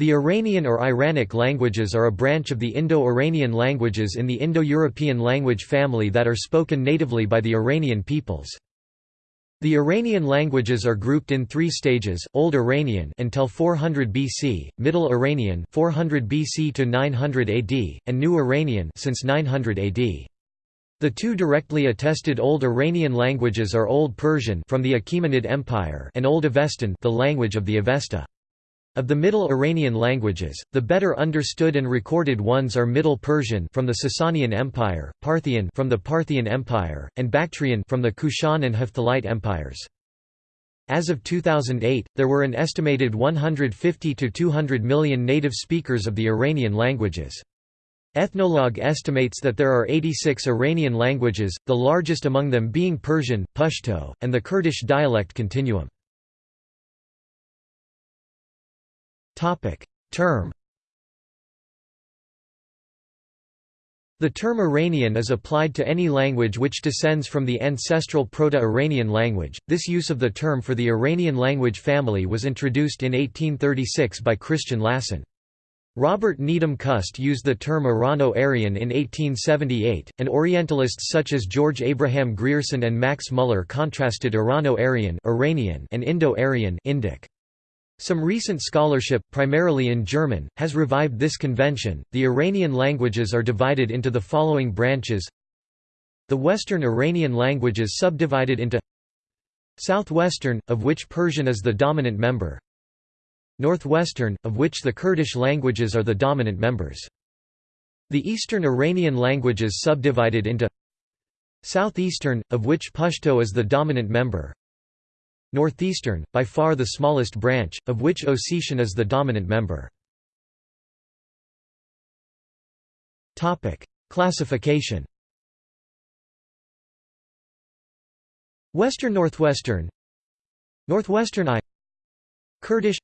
The Iranian or Iranic languages are a branch of the Indo-Iranian languages in the Indo-European language family that are spoken natively by the Iranian peoples. The Iranian languages are grouped in three stages: Old Iranian until 400 BC, Middle Iranian 400 BC to 900 AD, and New Iranian since 900 AD. The two directly attested Old Iranian languages are Old Persian from the Achaemenid Empire and Old Avestan, the language of the Avesta. Of the Middle Iranian languages, the better understood and recorded ones are Middle Persian from the Sasanian Empire, Parthian from the Parthian Empire, and Bactrian from the Kushan and Hephthalite empires. As of 2008, there were an estimated 150 to 200 million native speakers of the Iranian languages. Ethnologue estimates that there are 86 Iranian languages, the largest among them being Persian, Pashto, and the Kurdish dialect continuum. Term The term Iranian is applied to any language which descends from the ancestral Proto-Iranian language. This use of the term for the Iranian language family was introduced in 1836 by Christian Lassen. Robert Needham Cust used the term Irano-Aryan in 1878, and Orientalists such as George Abraham Grierson and Max Muller contrasted Irano-Aryan and Indo-Aryan Indic. Some recent scholarship, primarily in German, has revived this convention. The Iranian languages are divided into the following branches The Western Iranian languages subdivided into Southwestern, of which Persian is the dominant member Northwestern, of which the Kurdish languages are the dominant members. The Eastern Iranian languages subdivided into Southeastern, of which Pashto is the dominant member Northeastern, by far the smallest branch, of which Ossetian is the dominant member. Classification Western Northwestern Northwestern I Kurdish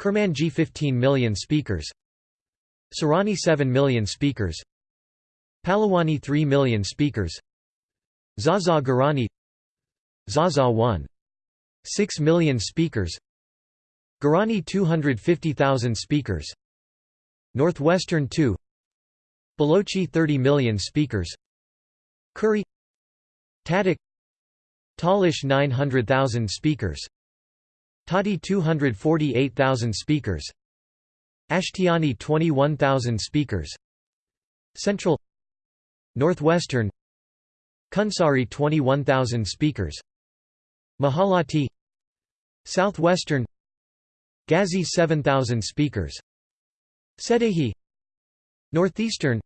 Kurmanji 15 million speakers Sorani 7 million speakers Palawani 3 million speakers Zaza Gorani Zaza 1 6 million speakers. Gorani 250,000 speakers. Northwestern 2 Balochi 30 million speakers. Kuri Tadik Talish 900,000 speakers. Tati 248,000 speakers. Ashtiani 21,000 speakers. Central. Northwestern. Kunsari 21,000 speakers Mahalati Southwestern Ghazi 7,000 speakers Sedehi Northeastern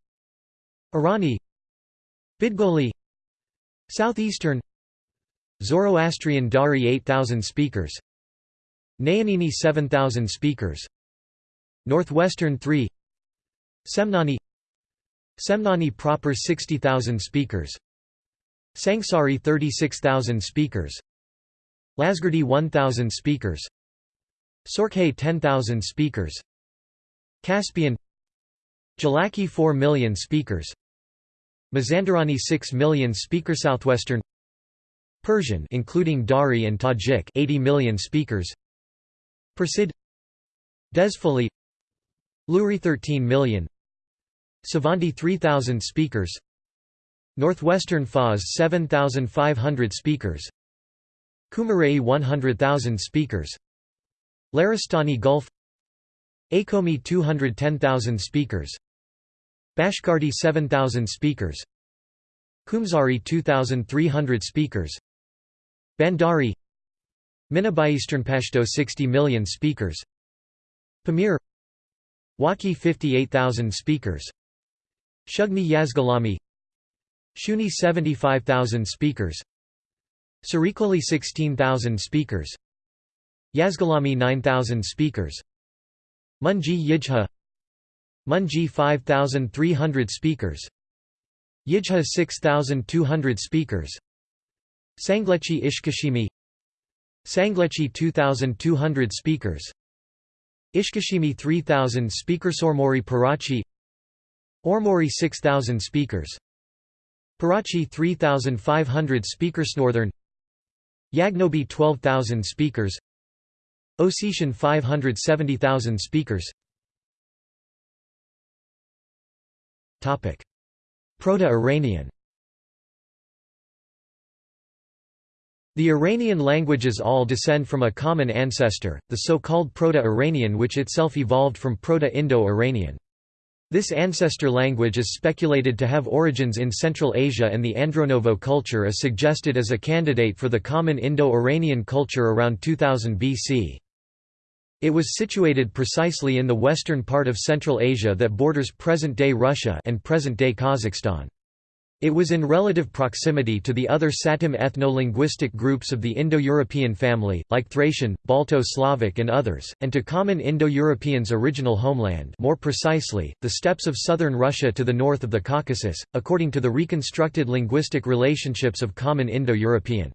Irani Bidgoli Southeastern Zoroastrian Dari 8,000 speakers Nayanini 7,000 speakers Northwestern 3 Semnani Semnani proper 60,000 speakers Sangsari 36,000 speakers Lasgardi 1,000 speakers. Sorkhay 10,000 speakers. Caspian. Gilaki 4 million speakers. Mazandarani 6 million speaker Southwestern. Persian including Dari and Tajik 80 million speakers. Persid Desfoli Luri 13 million. Savanti 3000 speakers. Northwestern Fars 7500 speakers Kumarei 100,000 speakers. Laristani Gulf. Akomi 210,000 speakers. Bashkardi 7,000 speakers. Kumzari 2,300 speakers. Bandari. Minabai Pashto 60 million speakers. Pamir. Wakhi 58,000 speakers. Shughni Yazgulami Shughni 75,000 speakers Sarikoli 16,000 speakers. Yazgulami 9,000 speakers. Munji Yijha. Munji 5,300 speakers. Yijha 6,200 speakers. Sanglechi Ishkashimi. Sanglechi 2,200 speakers. Ishkashimi 3,000 speakers. Ormuri Parachi. Ormuri 6,000 speakers. Parachi 3,500 speakers. Northern Yagnobi 12,000 speakers. Ossetian 570,000 speakers. Proto-Iranian. The Iranian languages all descend from a common ancestor, the so-called Proto-Iranian which itself evolved from Proto-Indo-Iranian. This ancestor language is speculated to have origins in Central Asia and the Andronovo culture is suggested as a candidate for the common Indo-Iranian culture around 2000 BC. It was situated precisely in the western part of Central Asia that borders present-day Russia and present-day Kazakhstan. It was in relative proximity to the other Satem ethno-linguistic groups of the Indo-European family, like Thracian, Balto-Slavic and others, and to common Indo-Europeans' original homeland more precisely, the steppes of southern Russia to the north of the Caucasus, according to the reconstructed linguistic relationships of common Indo-European.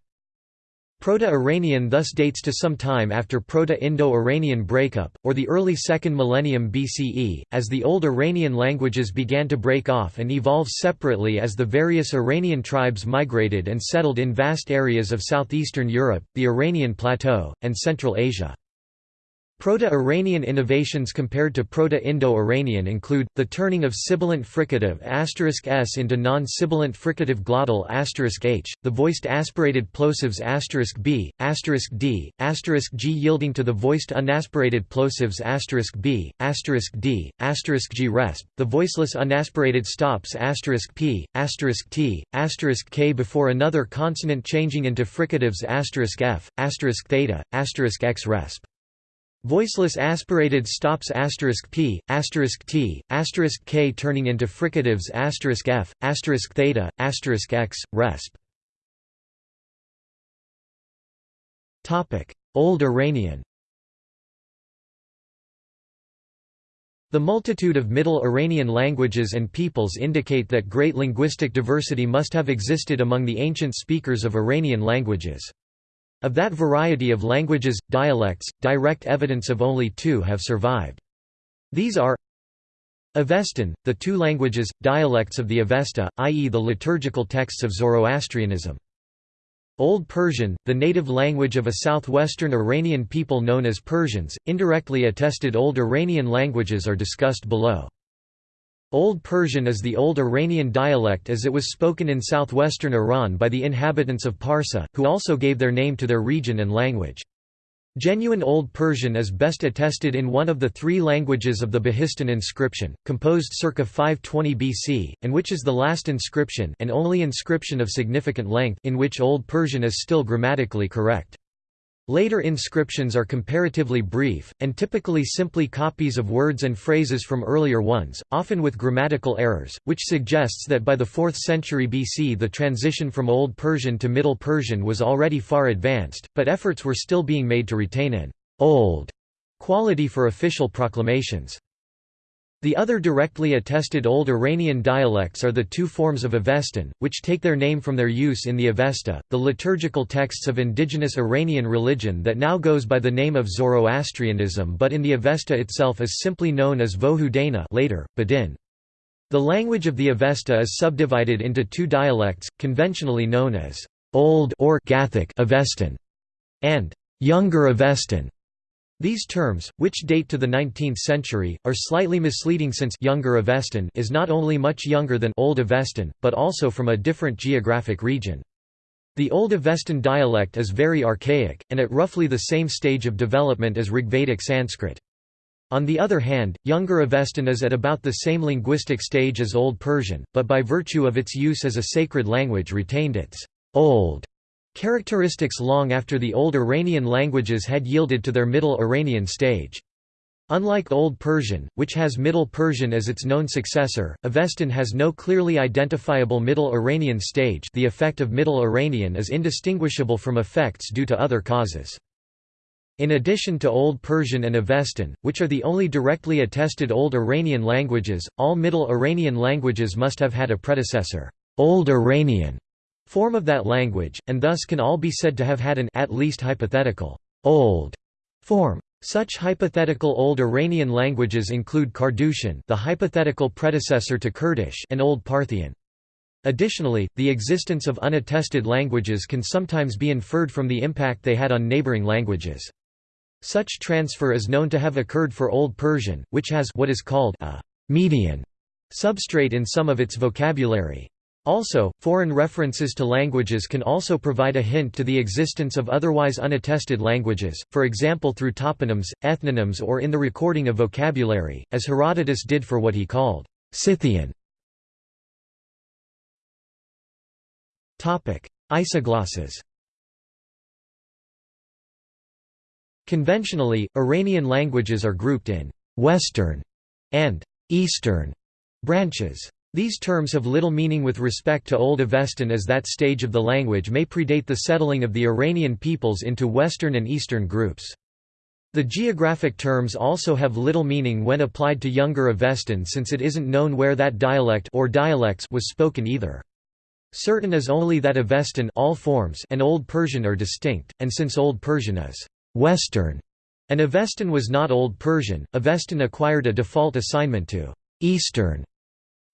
Proto-Iranian thus dates to some time after Proto-Indo-Iranian breakup, or the early 2nd millennium BCE, as the Old Iranian languages began to break off and evolve separately as the various Iranian tribes migrated and settled in vast areas of southeastern Europe, the Iranian Plateau, and Central Asia. Proto-Iranian innovations compared to Proto-Indo-Iranian include, the turning of sibilant fricative s into non-sibilant fricative glottal h, the voiced aspirated plosives b, d, g yielding to the voiced unaspirated plosives b, d, g resp, the voiceless unaspirated stops p, t, k before another consonant changing into fricatives f, theta, x resp. Voiceless aspirated stops p, t, k turning into fricatives f, theta, x, resp. Old Iranian The multitude of Middle Iranian languages and peoples indicate that great linguistic diversity must have existed among the ancient speakers of Iranian languages. Of that variety of languages, dialects, direct evidence of only two have survived. These are Avestan, the two languages, dialects of the Avesta, i.e. the liturgical texts of Zoroastrianism. Old Persian, the native language of a southwestern Iranian people known as Persians, indirectly attested Old Iranian languages are discussed below. Old Persian is the Old Iranian dialect as it was spoken in southwestern Iran by the inhabitants of Parsa, who also gave their name to their region and language. Genuine Old Persian is best attested in one of the three languages of the Behistun inscription, composed circa 520 BC, and which is the last inscription and only inscription of significant length in which Old Persian is still grammatically correct. Later inscriptions are comparatively brief, and typically simply copies of words and phrases from earlier ones, often with grammatical errors, which suggests that by the 4th century BC the transition from Old Persian to Middle Persian was already far advanced, but efforts were still being made to retain an «old» quality for official proclamations. The other directly attested Old Iranian dialects are the two forms of Avestan, which take their name from their use in the Avesta, the liturgical texts of indigenous Iranian religion that now goes by the name of Zoroastrianism but in the Avesta itself is simply known as Vohudana later, Badin. The language of the Avesta is subdivided into two dialects, conventionally known as Old or Gathic Avestan and Younger Avestan. These terms, which date to the 19th century, are slightly misleading since younger Avestan is not only much younger than Old Avestan, but also from a different geographic region. The Old Avestan dialect is very archaic, and at roughly the same stage of development as Rigvedic Sanskrit. On the other hand, Younger Avestan is at about the same linguistic stage as Old Persian, but by virtue of its use as a sacred language retained its old Characteristics long after the Old Iranian languages had yielded to their Middle Iranian stage. Unlike Old Persian, which has Middle Persian as its known successor, Avestan has no clearly identifiable Middle Iranian stage the effect of Middle Iranian is indistinguishable from effects due to other causes. In addition to Old Persian and Avestan, which are the only directly attested Old Iranian languages, all Middle Iranian languages must have had a predecessor, Old Iranian, form of that language, and thus can all be said to have had an at least hypothetical old form. Such hypothetical Old Iranian languages include Kardushan the hypothetical predecessor to Kurdish and Old Parthian. Additionally, the existence of unattested languages can sometimes be inferred from the impact they had on neighboring languages. Such transfer is known to have occurred for Old Persian, which has what is called a median substrate in some of its vocabulary. Also, foreign references to languages can also provide a hint to the existence of otherwise unattested languages, for example through toponyms, ethnonyms or in the recording of vocabulary, as Herodotus did for what he called Scythian. Isoglosses Conventionally, Iranian languages are grouped in «Western» and «Eastern» branches. These terms have little meaning with respect to Old Avestan as that stage of the language may predate the settling of the Iranian peoples into Western and Eastern groups. The geographic terms also have little meaning when applied to Younger Avestan since it isn't known where that dialect or dialects was spoken either. Certain is only that Avestan all forms and Old Persian are distinct, and since Old Persian is Western, and Avestan was not Old Persian, Avestan acquired a default assignment to Eastern.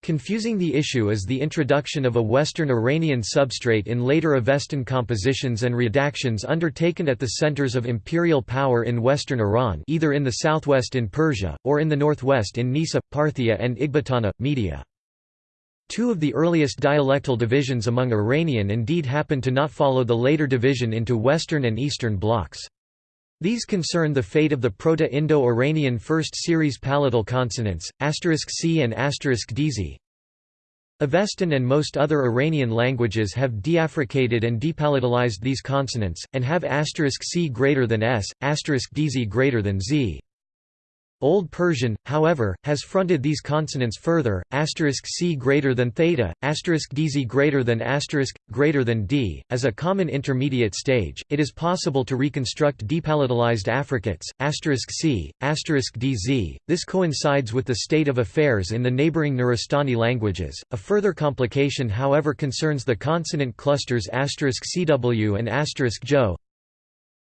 Confusing the issue is the introduction of a Western Iranian substrate in later Avestan compositions and redactions undertaken at the centers of imperial power in western Iran either in the southwest in Persia, or in the northwest in Nisa, Parthia and Ecbatana, Media. Two of the earliest dialectal divisions among Iranian indeed happen to not follow the later division into Western and Eastern blocks. These concern the fate of the Proto-Indo-Iranian first series palatal consonants, *c and *dz. Avestan and most other Iranian languages have deaffricated and depalatalized these consonants, and have *c greater than s, *dz greater than z. Old Persian, however, has fronted these consonants further, asterisk c greater than theta, asterisk dz greater than greater than d. As a common intermediate stage, it is possible to reconstruct depalatalized affricates, c, asterisk dz. This coincides with the state of affairs in the neighboring Nuristani languages. A further complication, however, concerns the consonant clusters asterisk cw and asterisk jo.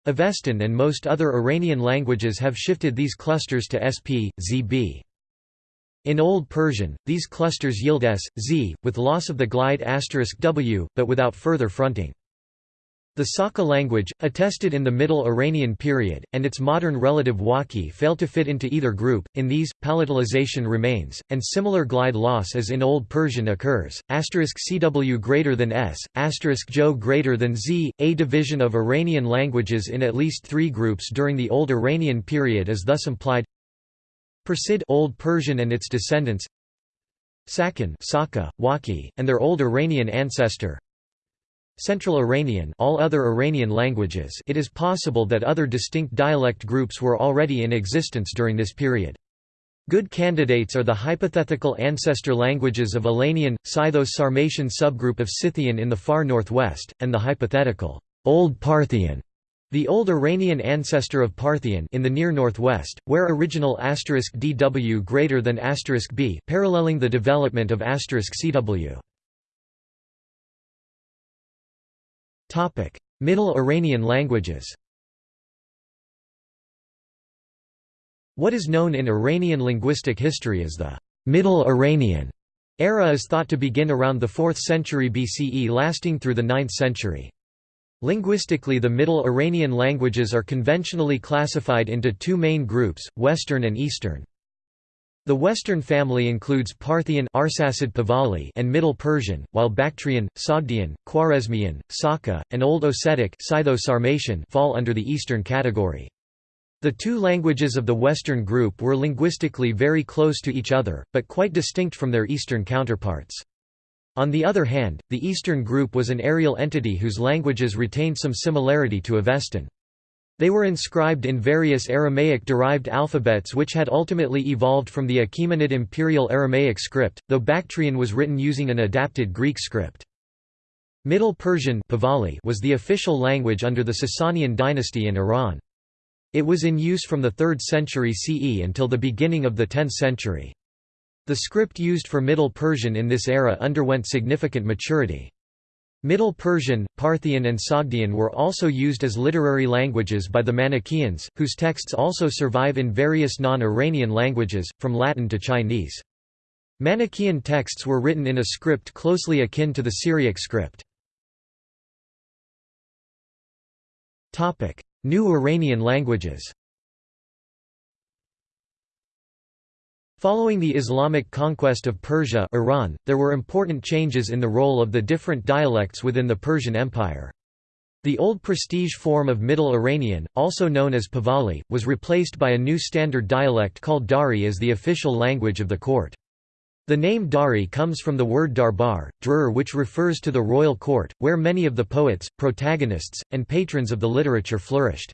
Avestan and most other Iranian languages have shifted these clusters to sp, zb. In Old Persian, these clusters yield s, z, with loss of the glide asterisk w, but without further fronting. The Saka language, attested in the Middle Iranian period, and its modern relative Wakhi fail to fit into either group. In these, palatalization remains, and similar glide loss as in Old Persian occurs. cw greater than s, jo greater than z. A division of Iranian languages in at least three groups during the Old Iranian period is thus implied. Persid Old Persian and its descendants. Sakan Saka, Wakhi, and their Old Iranian ancestor. Central Iranian all other Iranian languages it is possible that other distinct dialect groups were already in existence during this period. Good candidates are the hypothetical ancestor languages of Alanian, Scytho-Sarmatian subgroup of Scythian in the far northwest, and the hypothetical Old Parthian, the Old Iranian ancestor of Parthian in the near northwest, where original asterisk dw greater than asterisk b paralleling the development of asterisk cw. Middle Iranian languages What is known in Iranian linguistic history as the Middle Iranian era is thought to begin around the 4th century BCE lasting through the 9th century. Linguistically the Middle Iranian languages are conventionally classified into two main groups, Western and Eastern. The Western family includes Parthian and Middle Persian, while Bactrian, Sogdian, Khwarezmian, Saka, and Old Ossetic fall under the Eastern category. The two languages of the Western group were linguistically very close to each other, but quite distinct from their Eastern counterparts. On the other hand, the Eastern group was an areal entity whose languages retained some similarity to Avestan. They were inscribed in various Aramaic-derived alphabets which had ultimately evolved from the Achaemenid Imperial Aramaic script, though Bactrian was written using an adapted Greek script. Middle Persian was the official language under the Sasanian dynasty in Iran. It was in use from the 3rd century CE until the beginning of the 10th century. The script used for Middle Persian in this era underwent significant maturity. Middle Persian, Parthian and Sogdian were also used as literary languages by the Manichaeans, whose texts also survive in various non-Iranian languages, from Latin to Chinese. Manichaean texts were written in a script closely akin to the Syriac script. New Iranian languages Following the Islamic conquest of Persia Iran, there were important changes in the role of the different dialects within the Persian Empire. The old prestige form of Middle Iranian, also known as Pahlavi, was replaced by a new standard dialect called Dari as the official language of the court. The name Dari comes from the word darbar, drur which refers to the royal court, where many of the poets, protagonists, and patrons of the literature flourished.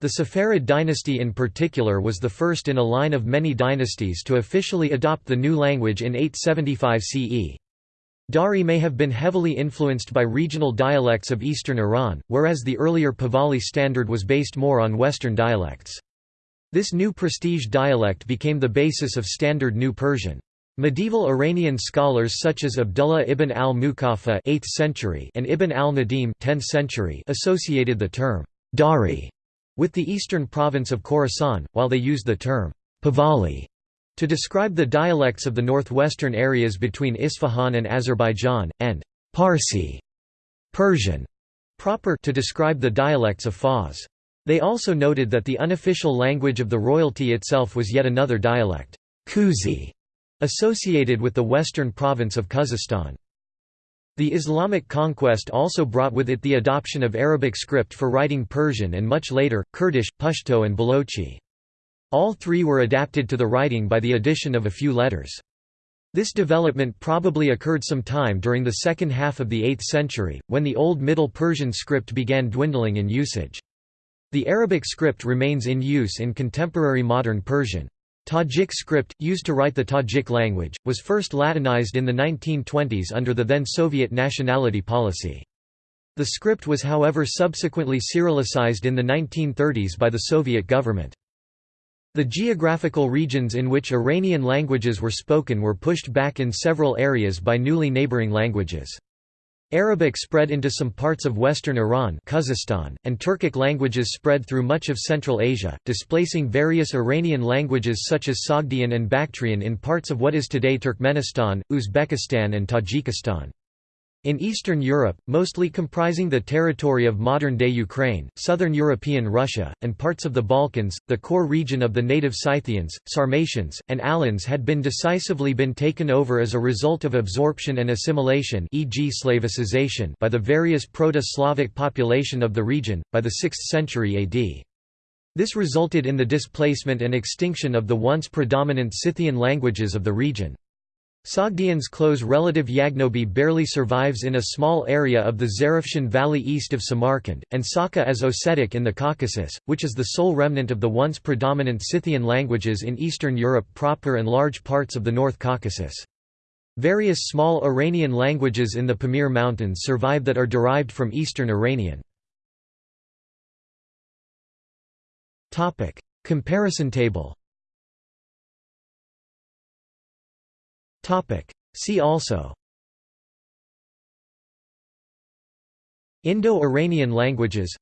The Saffarid dynasty in particular was the first in a line of many dynasties to officially adopt the new language in 875 CE. Dari may have been heavily influenced by regional dialects of eastern Iran, whereas the earlier Pahlavi standard was based more on western dialects. This new prestige dialect became the basis of Standard New Persian. Medieval Iranian scholars such as Abdullah ibn al-Muqaffa and Ibn al-Nadim (10th century) associated the term Dari with the eastern province of Khorasan, while they used the term Pahlavi to describe the dialects of the northwestern areas between Isfahan and Azerbaijan, and Parsi Persian proper to describe the dialects of Fars. They also noted that the unofficial language of the royalty itself was yet another dialect, Kuzi, associated with the western province of Khuzestan. The Islamic conquest also brought with it the adoption of Arabic script for writing Persian and much later, Kurdish, Pashto and Balochi. All three were adapted to the writing by the addition of a few letters. This development probably occurred some time during the second half of the 8th century, when the Old Middle Persian script began dwindling in usage. The Arabic script remains in use in contemporary modern Persian. Tajik script, used to write the Tajik language, was first Latinized in the 1920s under the then Soviet nationality policy. The script was however subsequently Cyrillicized in the 1930s by the Soviet government. The geographical regions in which Iranian languages were spoken were pushed back in several areas by newly neighboring languages. Arabic spread into some parts of western Iran Khuzestan, and Turkic languages spread through much of Central Asia, displacing various Iranian languages such as Sogdian and Bactrian in parts of what is today Turkmenistan, Uzbekistan and Tajikistan. In Eastern Europe, mostly comprising the territory of modern-day Ukraine, southern European Russia, and parts of the Balkans, the core region of the native Scythians, Sarmatians, and Alans had been decisively been taken over as a result of absorption and assimilation e.g. Slavicization by the various Proto-Slavic population of the region, by the 6th century AD. This resulted in the displacement and extinction of the once predominant Scythian languages of the region. Sogdian's close relative Yagnobi barely survives in a small area of the Zarafshan Valley east of Samarkand, and Saka as Ossetic in the Caucasus, which is the sole remnant of the once predominant Scythian languages in Eastern Europe proper and large parts of the North Caucasus. Various small Iranian languages in the Pamir Mountains survive that are derived from Eastern Iranian. Comparison table See also. Indo-Iranian languages.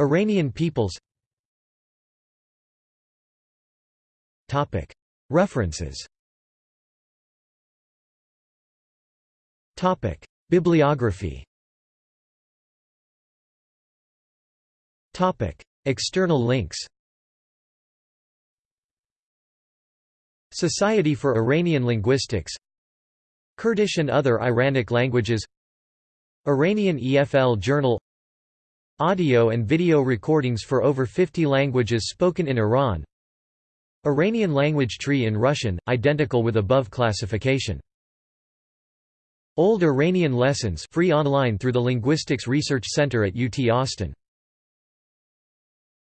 Iranian peoples. References. Bibliography. External links Society for Iranian Linguistics Kurdish and other Iranic languages Iranian EFL Journal Audio and video recordings for over 50 languages spoken in Iran Iranian language tree in Russian, identical with above classification. Old Iranian lessons free online through the Linguistics Research Center at UT Austin